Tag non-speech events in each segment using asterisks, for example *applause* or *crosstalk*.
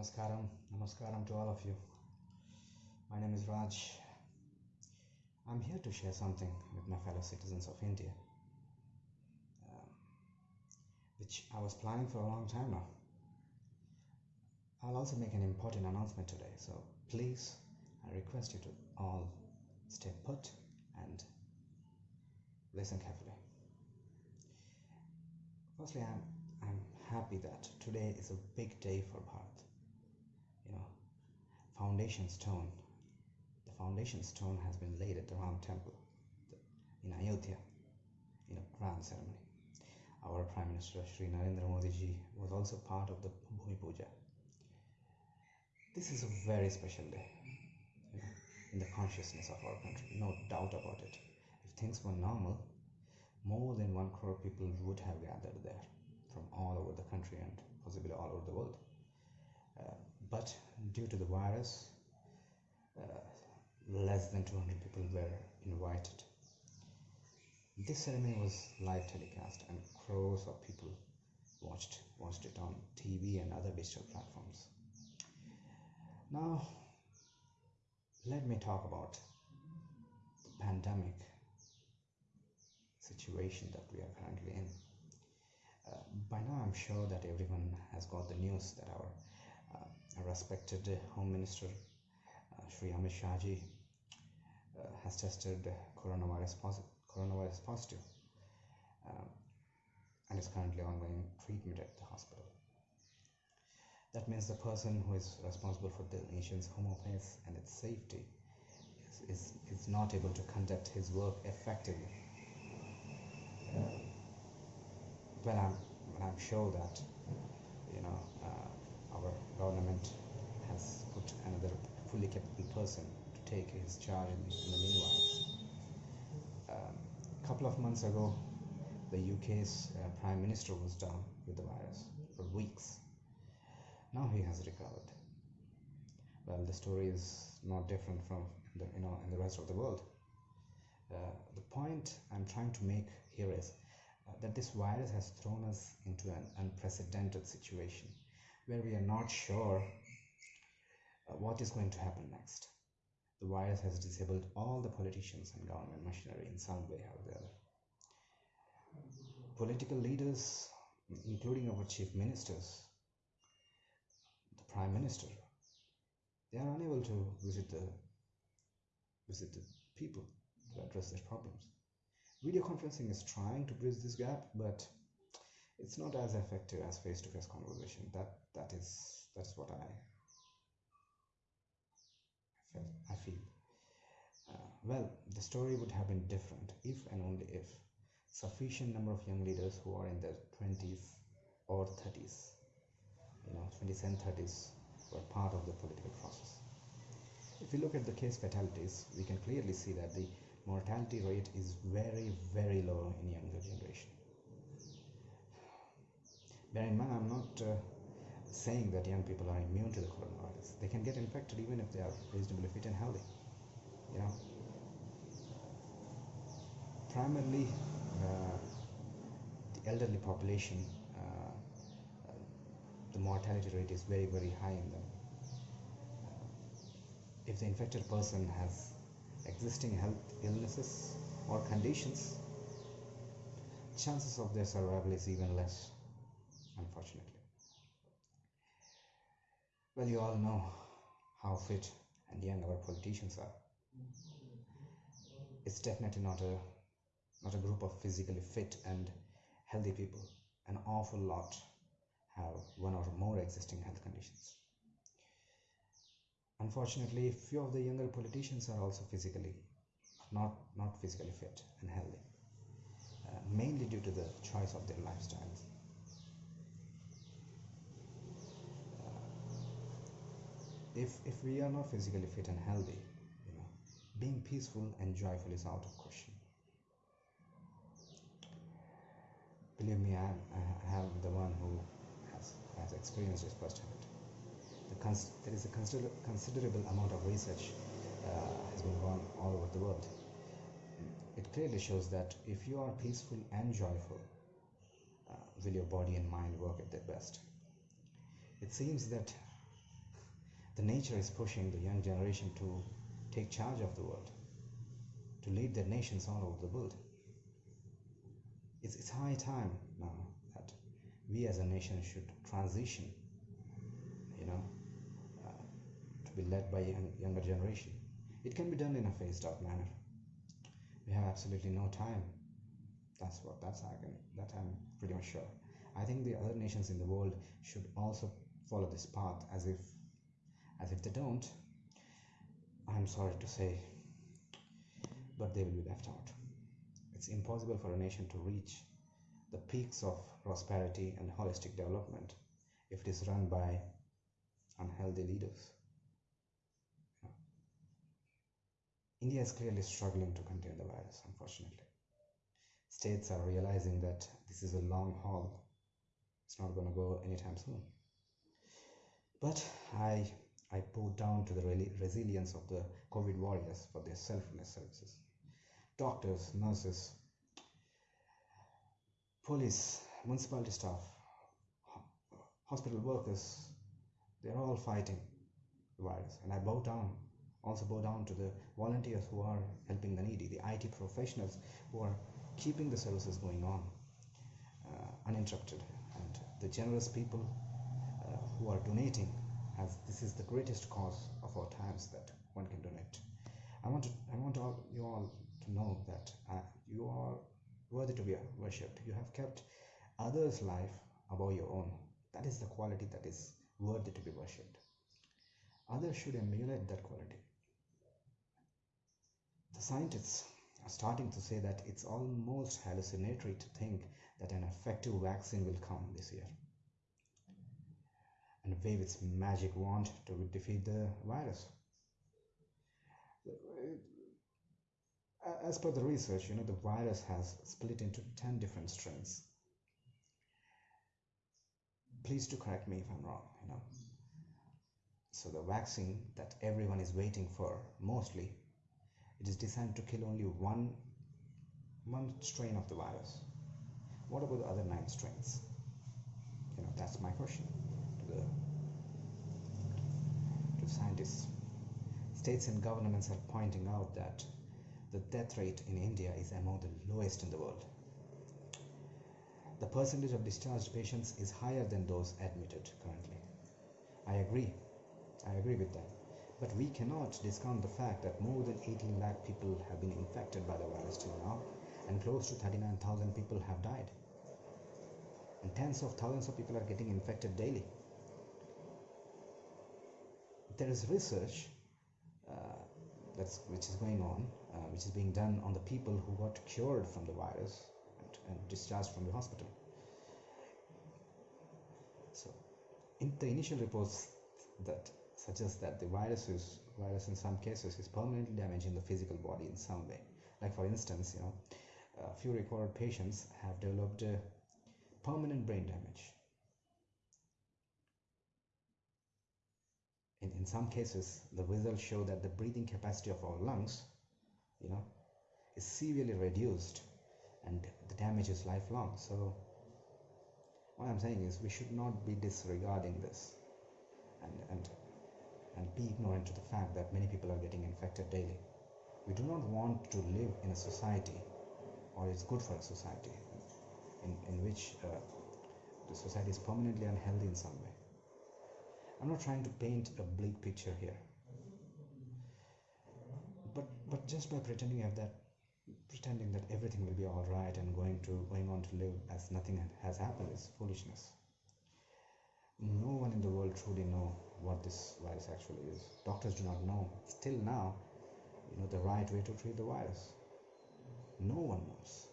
Namaskaram, Namaskaram to all of you. My name is Raj. I'm here to share something with my fellow citizens of India, um, which I was planning for a long time now. I'll also make an important announcement today, so please, I request you to all stay put and listen carefully. Firstly, I'm, I'm happy that today is a big day for Bharat. Foundation stone. The foundation stone has been laid at the Ram temple in Ayodhya in a grand ceremony. Our Prime Minister Sri Narendra Modi ji was also part of the Bhumi Puja. This is a very special day you know, in the consciousness of our country, no doubt about it. If things were normal, more than one crore people would have gathered there from all over the country and possibly all over the world. Uh, but due to the virus, uh, less than 200 people were invited. This ceremony was live telecast, and crores of people watched watched it on TV and other digital platforms. Now, let me talk about the pandemic situation that we are currently in. Uh, by now, I'm sure that everyone has got the news that our respected Home Minister uh, Shri Amit Shah ji uh, has tested coronavirus, posi- coronavirus positive um, and is currently ongoing treatment at the hospital. That means the person who is responsible for the nation's home affairs and its safety is, is, is not able to conduct his work effectively. Uh, well, I'm, I'm sure that you know uh, government has put another fully capable person to take his charge in the, in the meanwhile. Um, a couple of months ago, the UK's uh, Prime Minister was down with the virus for weeks. Now he has recovered. Well, the story is not different from the, you know in the rest of the world. Uh, the point I'm trying to make here is uh, that this virus has thrown us into an unprecedented situation where we are not sure uh, what is going to happen next. The virus has disabled all the politicians and government machinery in some way or the other. Political leaders, including our chief ministers, the prime minister, they are unable to visit the visit the people to address their problems. Video conferencing is trying to bridge this gap, but it's not as effective as face-to-face conversation. That that is that's what I I feel. Uh, well, the story would have been different if and only if sufficient number of young leaders who are in their 20s or 30s, you know, 20s and 30s, were part of the political process. If we look at the case fatalities, we can clearly see that the mortality rate is very, very low in younger generation. Bear in mind, I'm not uh, saying that young people are immune to the coronavirus. They can get infected even if they are reasonably fit and healthy. You know, primarily uh, the elderly population, uh, the mortality rate is very, very high in them. if the infected person has existing health illnesses or conditions, chances of their survival is even less, unfortunately. Well, you all know how fit and young our politicians are. It's definitely not a not a group of physically fit and healthy people. An awful lot have one or more existing health conditions. Unfortunately, few of the younger politicians are also physically not not physically fit and healthy, uh, mainly due to the choice of their lifestyles. If if we are not physically fit and healthy, you know, being peaceful and joyful is out of question. Believe me, I am, I am the one who has, has experienced this firsthand. The cons- there is a consider- considerable amount of research uh, has been gone all over the world. It clearly shows that if you are peaceful and joyful, uh, will your body and mind work at their best. It seems that the nature is pushing the young generation to take charge of the world, to lead their nations all over the world. It's, it's high time now that we as a nation should transition, you know, uh, to be led by young, younger generation. It can be done in a phased out manner. We have absolutely no time. That's what that's I can that I'm pretty much sure. I think the other nations in the world should also follow this path as if as if they don't i'm sorry to say but they will be left out. It's impossible for a nation to reach the peaks of prosperity and holistic development if it is run by unhealthy leaders. India is clearly struggling to contain the virus unfortunately. States are realizing that this is a long haul. It's not going to go anytime soon. But i I bow down to the resilience of the COVID warriors for their selfless services. Doctors, nurses, police, municipality staff, hospital workers, they're all fighting the virus. And I bow down, also bow down to the volunteers who are helping the needy, the IT professionals who are keeping the services going on uh, uninterrupted, and the generous people uh, who are donating as this is the greatest cause of our times that one can donate. I want to, I want all, you all to know that uh, you are worthy to be worshipped. You have kept others' life above your own. That is the quality that is worthy to be worshipped. Others should emulate that quality. The scientists are starting to say that it's almost hallucinatory to think that an effective vaccine will come this year and wave its magic wand to defeat the virus. As per the research, you know, the virus has split into 10 different strains. Please do correct me if I'm wrong, you know. So the vaccine that everyone is waiting for, mostly, it is designed to kill only one, one strain of the virus. What about the other nine strains? You know, that's my question the to scientists. States and governments are pointing out that the death rate in India is among the lowest in the world. The percentage of discharged patients is higher than those admitted currently. I agree. I agree with that. But we cannot discount the fact that more than 18 lakh people have been infected by the virus till now, and close to 39,000 people have died. And tens of thousands of people are getting infected daily there is research uh, that's which is going on, uh, which is being done on the people who got cured from the virus and, and discharged from the hospital. So, in the initial reports that suggest that the virus is virus in some cases is permanently damaging the physical body in some way. Like for instance, you know, a few recorded patients have developed permanent brain damage in, in some cases the results show that the breathing capacity of our lungs you know is severely reduced and the damage is lifelong. So what i'm saying is we should not be disregarding this and and and be ignorant to the fact that many people are getting infected daily. We do not want to live in a society or it's good for a society in, in which uh, the society is permanently unhealthy in some way I'm not trying to paint a bleak picture here. But but just by pretending that pretending that everything will be all right and going to going on to live as nothing has happened is foolishness. No one in the world truly know what this virus actually is. Doctors do not know still now, you know, the right way to treat the virus. No one knows.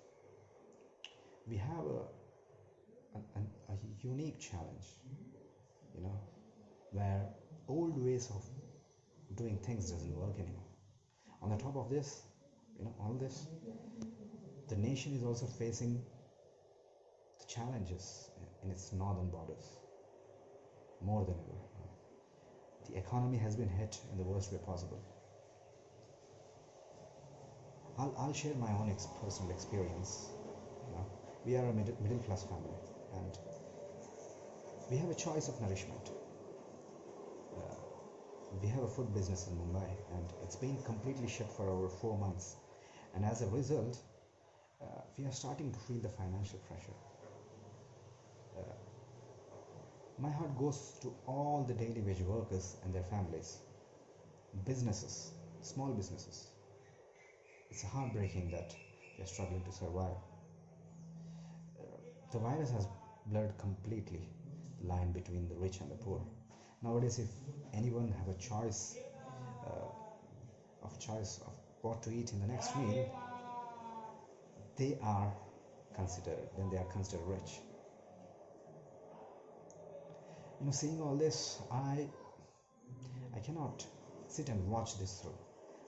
We have a, a, a unique challenge, you know, where old ways of doing things doesn't work anymore. On the top of this you know all this the nation is also facing the challenges in its northern borders more than ever. The economy has been hit in the worst way possible. I'll, I'll share my own ex- personal experience you know. We are a middle, middle class family and we have a choice of nourishment we have a food business in Mumbai and it's been completely shut for over four months. And as a result, uh, we are starting to feel the financial pressure. Uh, my heart goes to all the daily wage workers and their families, businesses, small businesses. It's heartbreaking that they're struggling to survive. Uh, the virus has blurred completely the line between the rich and the poor. Nowadays, if anyone have a choice uh, of choice of what to eat in the next meal, they are considered then they are considered rich. You know, seeing all this, I I cannot sit and watch this through.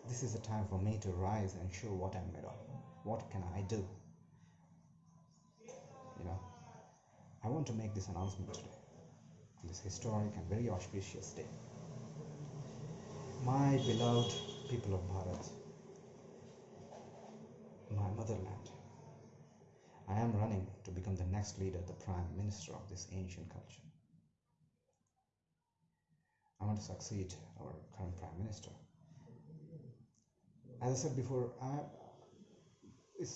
This is the time for me to rise and show what I'm made of. What can I do? You know, I want to make this announcement today this historic and very auspicious day. My beloved people of Bharat, my motherland, I am running to become the next leader, the prime minister of this ancient culture. I want to succeed our current prime minister. As I said before, I,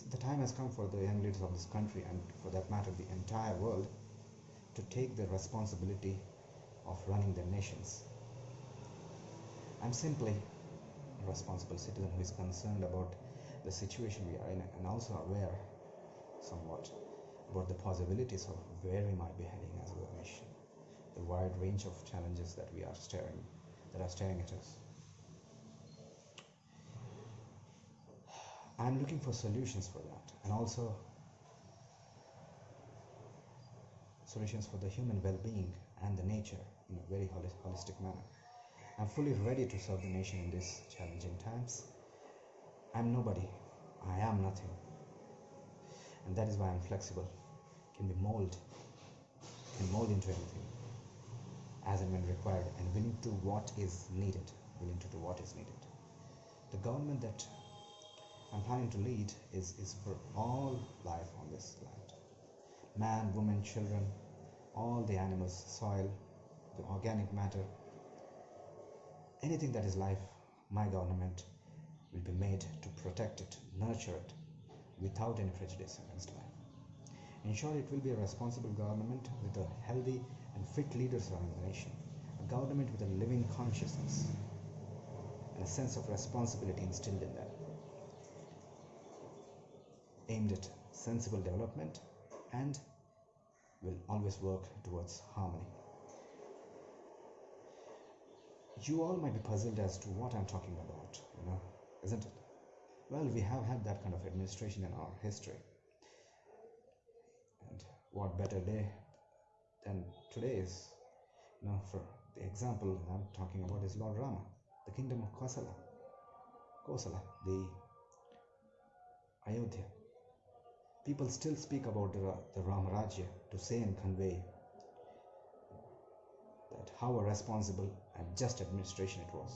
the time has come for the young leaders of this country and for that matter the entire world to take the responsibility of running their nations. I'm simply a responsible citizen who is concerned about the situation we are in and also aware somewhat about the possibilities of where we might be heading as a nation, the wide range of challenges that we are staring that are staring at us. I'm looking for solutions for that and also solutions for the human well-being and the nature in a very holistic manner. I'm fully ready to serve the nation in these challenging times. I'm nobody. I am nothing. And that is why I'm flexible, can be molded, can mold into anything as and when required, and willing to what is needed, willing to do what is needed. The government that I'm planning to lead is, is for all life on this land man, woman, children, all the animals, soil, the organic matter, anything that is life, my government will be made to protect it, nurture it, without any prejudice against life. In short, it will be a responsible government with a healthy and fit leaders running the nation, a government with a living consciousness and a sense of responsibility instilled in them, aimed at sensible development and will always work towards harmony. You all might be puzzled as to what I'm talking about, you know, isn't it? Well, we have had that kind of administration in our history. And what better day than today is, you know, for the example that I'm talking about is Lord Rama, the kingdom of Kosala, Kosala, the Ayodhya, people still speak about the, the Ramarajya to say and convey that how a responsible and just administration it was.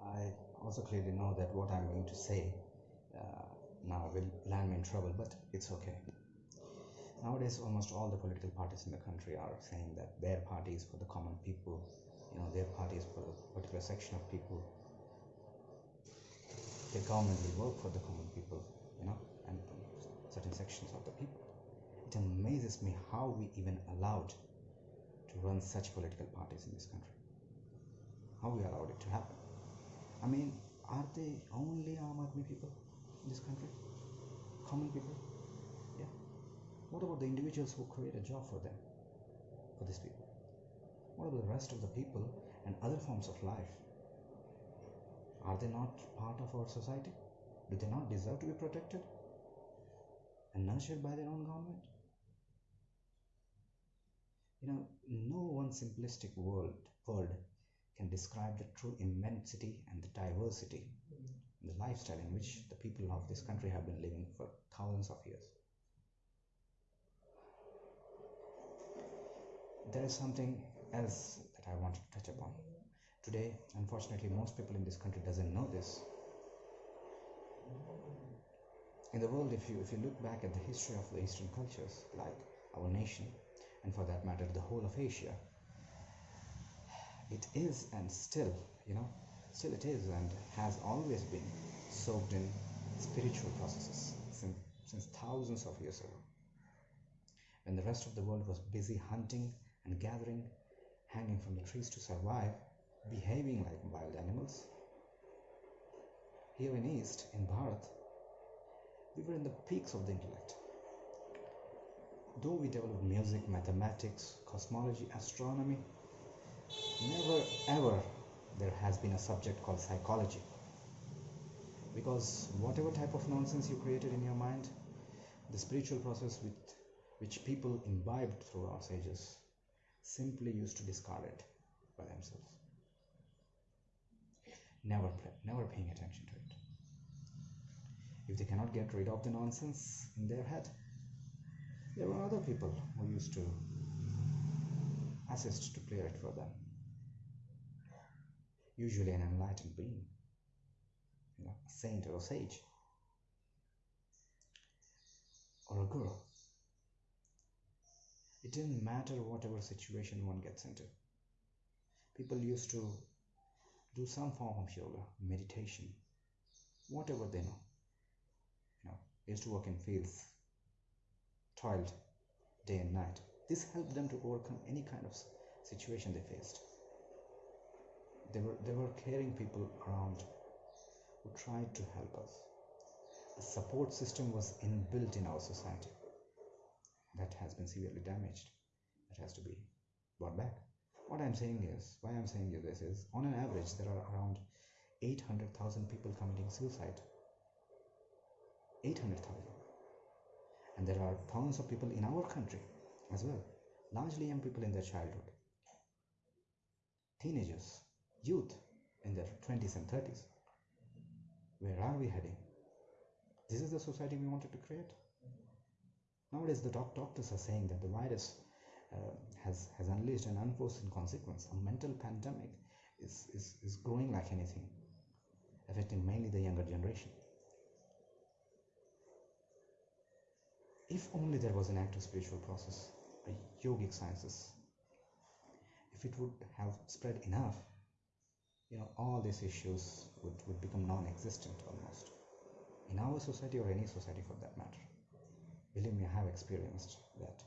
I also clearly know that what I'm going to say uh, now will land me in trouble, but it's okay. Nowadays, almost all the political parties in the country are saying that their party is for the common people, you know, their party is for a particular section of people government will work for the common people, you know, and certain sections of the people. It amazes me how we even allowed to run such political parties in this country. How we allowed it to happen. I mean, are they only Aam Aadmi people in this country? Common people? Yeah. What about the individuals who create a job for them, for these people? What about the rest of the people and other forms of life are they not part of our society? Do they not deserve to be protected and nurtured by their own government? You know, no one simplistic world, word can describe the true immensity and the diversity, the lifestyle in which the people of this country have been living for thousands of years. There is something else that I want to touch upon today unfortunately most people in this country doesn't know this in the world if you if you look back at the history of the eastern cultures like our nation and for that matter the whole of asia it is and still, you know, still it is and has always been soaked in spiritual processes since, since thousands of years ago. When the rest of the world was busy hunting and gathering, hanging from the trees to survive, behaving like wild animals, here in East, in Bharat, we were in the peaks of the intellect. Though we developed music, mathematics, cosmology, astronomy, never ever there has been a subject called psychology. Because whatever type of nonsense you created in your mind, the spiritual process with which people imbibed through our sages simply used to discard it by themselves. Never, never paying attention to it. If they cannot get rid of the nonsense in their head, there were other people who used to assist to clear it for them usually an enlightened being, you know, a saint or a sage, or a guru. It didn't matter whatever situation one gets into. People used to do some form of yoga, meditation, whatever they know. You know, used to work in fields, toiled day and night. This helped them to overcome any kind of situation they faced. They were, there were caring people around who tried to help us. A support system was inbuilt in our society that has been severely damaged. That has to be brought back. What I'm saying is, why I'm saying you this is, on an average, there are around 800,000 people committing suicide. 800,000. And there are thousands of people in our country as well, largely young people in their childhood, teenagers youth in their 20s and 30s. Where are we heading? This is the society we wanted to create. Nowadays, the doc- doctors are saying that the virus Uh, has, has unleashed an unforeseen consequence. A mental pandemic is, is, is growing like anything, affecting mainly the younger generation. If only there was an active spiritual process, a yogic sciences, if it would have spread enough, you know all these issues would, would become non-existent almost in our society or any society for that matter believe me i have experienced that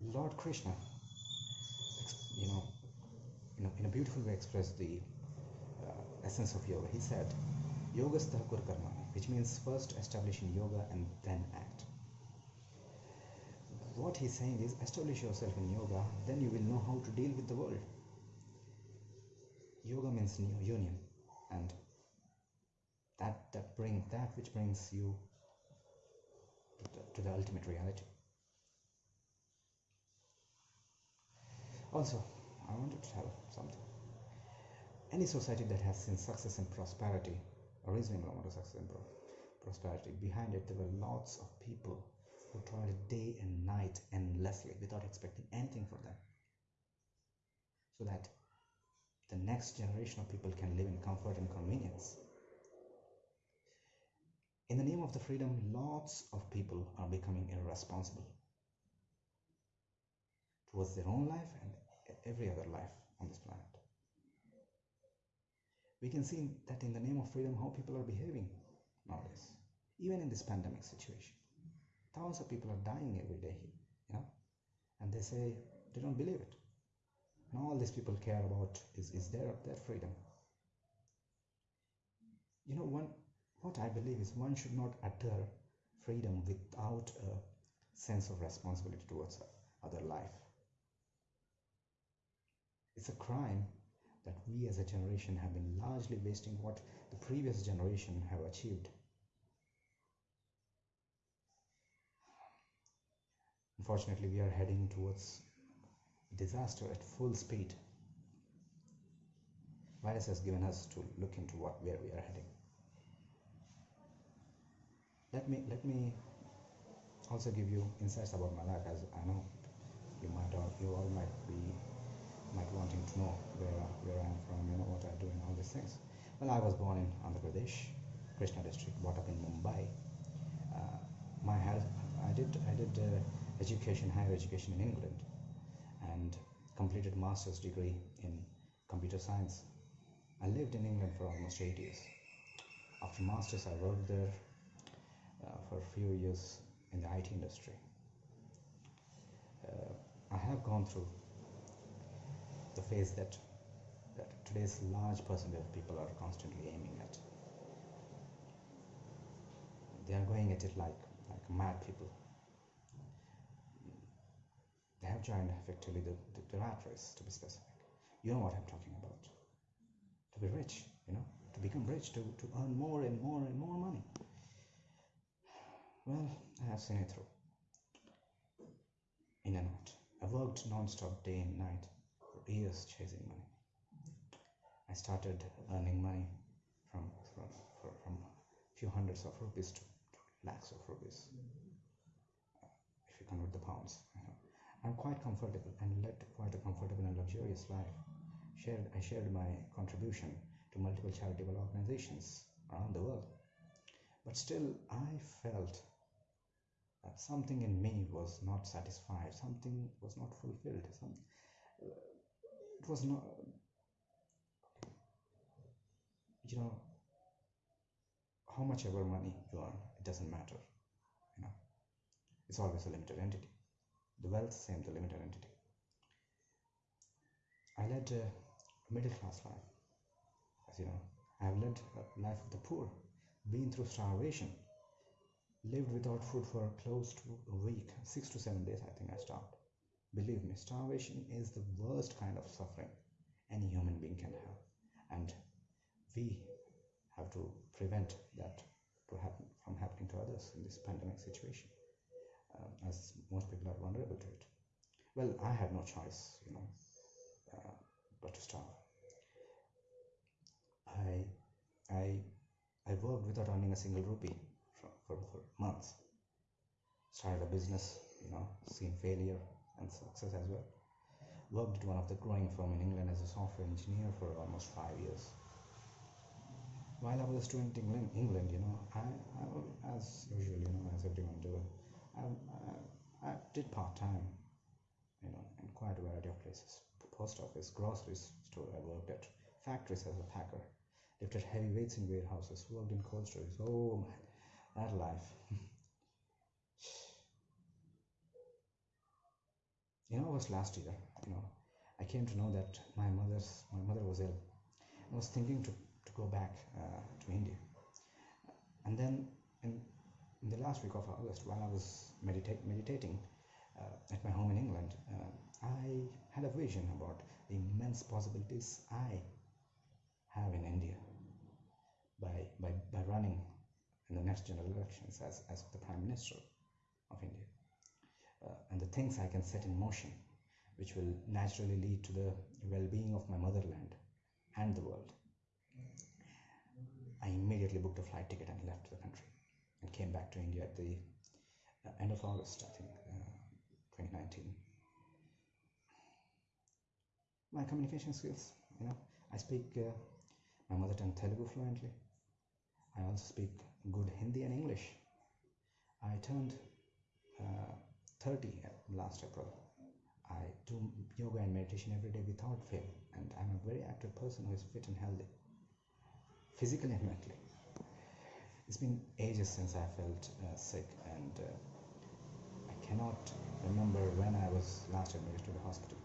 lord krishna you know in a, in a beautiful way expressed the uh, essence of yoga he said yogastha kur karma which means first establishing yoga and then act what he's saying is establish yourself in yoga, then you will know how to deal with the world. Yoga means union, and that that bring that which brings you to the, to the ultimate reality. Also, I wanted to tell something. Any society that has seen success and prosperity, a reasonable amount of success and prosperity, behind it there were lots of people who toil day and night endlessly without expecting anything for them. So that the next generation of people can live in comfort and convenience. In the name of the freedom, lots of people are becoming irresponsible towards their own life and every other life on this planet. We can see that in the name of freedom, how people are behaving nowadays, even in this pandemic situation. Thousands of people are dying every day, you know, and they say they don't believe it. And all these people care about is, is their, their freedom. You know, one, what I believe is one should not utter freedom without a sense of responsibility towards other life. It's a crime that we as a generation have been largely wasting what the previous generation have achieved Unfortunately, we are heading towards disaster at full speed. Virus has given us to look into what where we are heading. Let me let me also give you insights about life, as I know you might all you all might be might wanting to know where where I am from, you know what I do, and all these things. Well, I was born in Andhra Pradesh, Krishna district, brought up in Mumbai. Uh, my I did I did. Uh, education, higher education in England. And and completed master's degree in computer science. I lived in England for almost eight years. After masters, I worked there uh, for a few years in the IT industry. Uh, I have gone through the phase that that today's large percentage of people are constantly aiming at. They are going at it like like mad people. They have joined effectively the, the, the rat race, to be specific. You know what I'm talking about. To be rich, you know, to become rich, to, to earn more and more and more money. Well, I have seen it through. In and out. I worked non-stop day and night years chasing money. I started earning money from from, from a few hundreds of rupees to, to lakhs of rupees. If you convert the pounds, you know. I'm quite comfortable and led quite a comfortable and luxurious life. Shared, I shared my contribution to multiple charitable organizations around the world. But still, I felt that something in me was not satisfied, something was not fulfilled. Some, it was not, um, you know, how much ever money you earn, it doesn't matter. You know, it's always a limited entity. The wealth, same, the limited entity. I led a middle class life. As you know, I have led a life of the poor, been through starvation, lived without food for close to a week, six to seven days, I think I starved. Believe me, starvation is the worst kind of suffering any human being can have. And we have to prevent that to happen from happening to others in this pandemic situation, um, as most people are vulnerable to it. Well, I had no choice, you know, uh, but to starve. I, I, I worked without earning a single rupee for, for, for months. Started a business, you know, seen failure and success as well. Worked at one of the growing firm in England as a software engineer for almost five years. While I was a student in England, England you know, I, I as usual, you know, as everyone do, I, I, I did part time, you know, in quite a variety of places. Post office, grocery store I worked at, factories as a packer, lifted heavy weights in warehouses, worked in cold storage. Oh man, that life. *laughs* you know, it was last year. You know, I came to know that my mother's my mother was ill. I was thinking to, to go back uh, to India, and then in, in the last week of August, while I was medita- meditating uh, at my home in England, uh, I had a vision about the immense possibilities I have in India by, by, by running in the next general elections as, as the Prime Minister of India. Uh, and the things I can set in motion, which will naturally lead to the well being of my motherland and the world. I immediately booked a flight ticket and left the country and came back to India at the uh, end of August, I think, uh, 2019. My communication skills, you know, I speak uh, my mother tongue Telugu fluently. I also speak good Hindi and English. I turned uh, 30 last April. I do yoga and meditation every day without fail, and I'm a very active person who is fit and healthy, physically and mentally. It's been ages since I felt uh, sick, and uh, I cannot remember when I was last admitted to the hospital.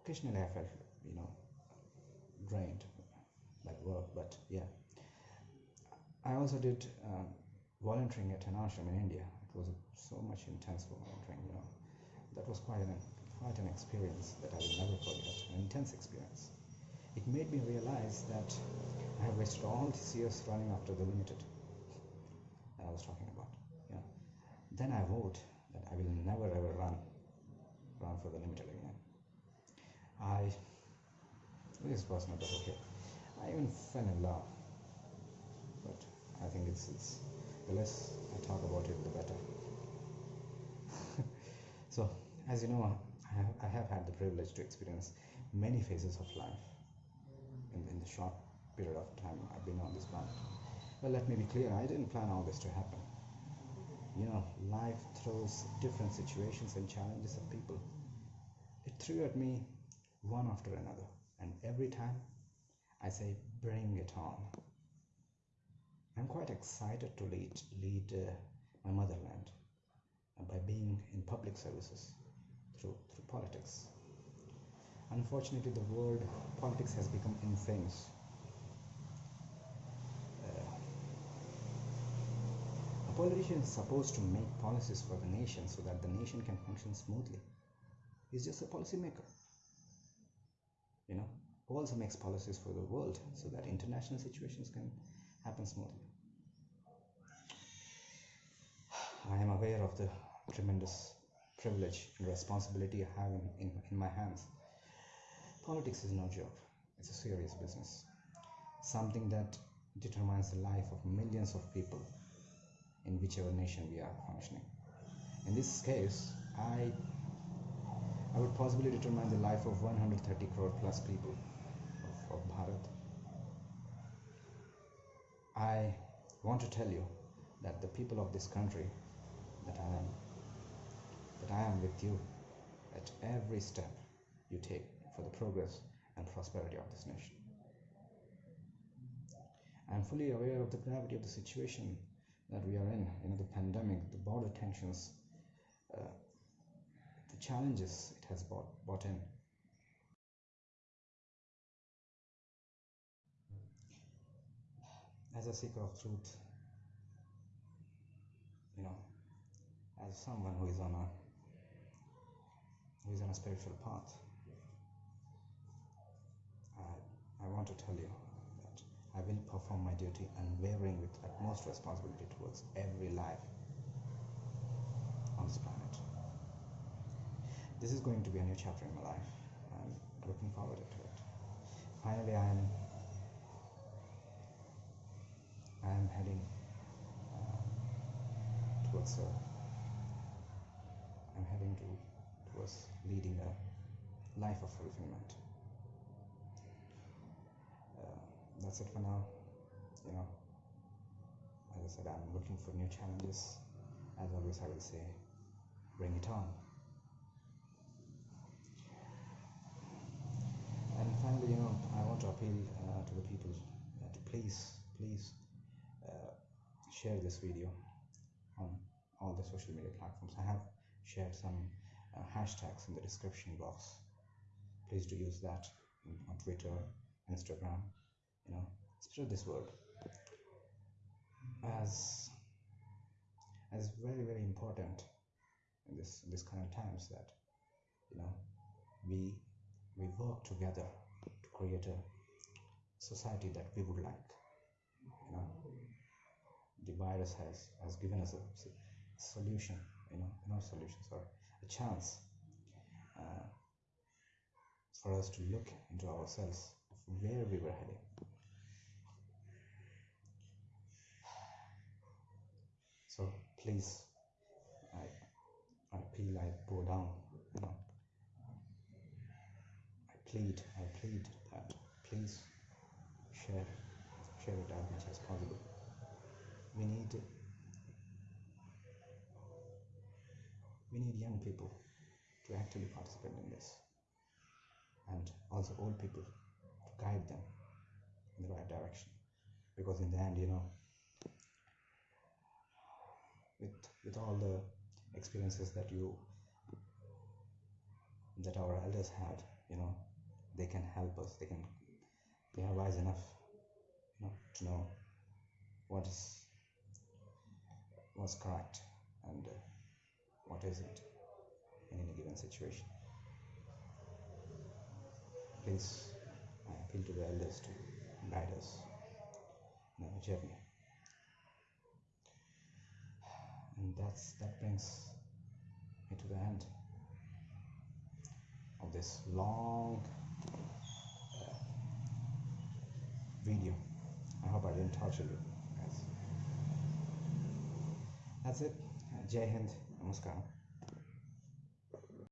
Occasionally, I felt, you know, drained by work, but yeah. I also did um, volunteering at an ashram in India. It was so much intense volunteering, you know. That was quite an quite an experience that I will never forget, an intense experience. It made me realize that I have wasted all these years running after the limited that I was talking about. Yeah. Then I vowed that I will never ever run run for the limited again. I this is personal, but okay. I even fell in love. But I think it's, it's the less I talk about it, the better. *laughs* so, as you know, I have, I have had the privilege to experience many phases of life in, in the short period of time I've been on this planet. Well, let me be clear, I didn't plan all this to happen. you know, life throws different situations and challenges at people. It threw at me one after another, and every time I say, bring it on. I'm quite excited to lead, lead uh, my motherland uh, by being in public services through, through politics. Unfortunately, the word politics has become infamous. Uh, a politician is supposed to make policies for the nation so that the nation can function smoothly. He's just a policymaker. You know, who also makes policies for the world so that international situations can happen smoothly. I am aware of the tremendous privilege and responsibility I have in, in, in my hands. Politics is no joke, it's a serious business, something that determines the life of millions of people in whichever nation we are functioning. In this case, I I would possibly determine the life of 130 crore plus people of, of Bharat. I want to tell you that the people of this country that I am that I am with you at every step you take for the progress and prosperity of this nation. I am fully aware of the gravity of the situation that we are in, you know, the pandemic, the border tensions, uh, the challenges it has brought, brought in. As a seeker of truth, you know, as someone who is on a who is on a spiritual path, I, I want to tell you that I will perform my duty unwavering with utmost responsibility towards every life on this planet. This is going to be a new chapter in my life. I'm looking forward to it. Finally, I am I am heading uh, towards a, I'm heading to towards leading a life of fulfillment. Uh, that's it for now. You know, as I said, I'm looking for new challenges. As always, I will say, bring it on. And finally, you know, I want to appeal uh, to the people uh, to please, please uh, share this video on all the social media platforms. I have shared some uh, hashtags in the description box. Please do use that on Twitter, Instagram. You know, spread this word as as very very important in this in this current times that you know we we work together to create a society that we would like. You know, the virus has has given us a, solution. You know, not solution, sorry, a chance uh, for us to look into ourselves where we were heading. So please, I, I appeal, I go down, you know, I plead, I plead that please share, share it as much as possible. We need, we need young people to actually participate in this, and also old people to guide them in the right direction. Because in the end, you know, with with all the experiences that you that our elders had, you know, they can help us. They can they are wise enough you know to know what is what's correct and uh, what isn't in any given situation please i appeal to the elders to guide us in our journey and that's that brings me to the end of this long video. I hope I didn't torture you. That's it. Jai Hind. Namaskaram.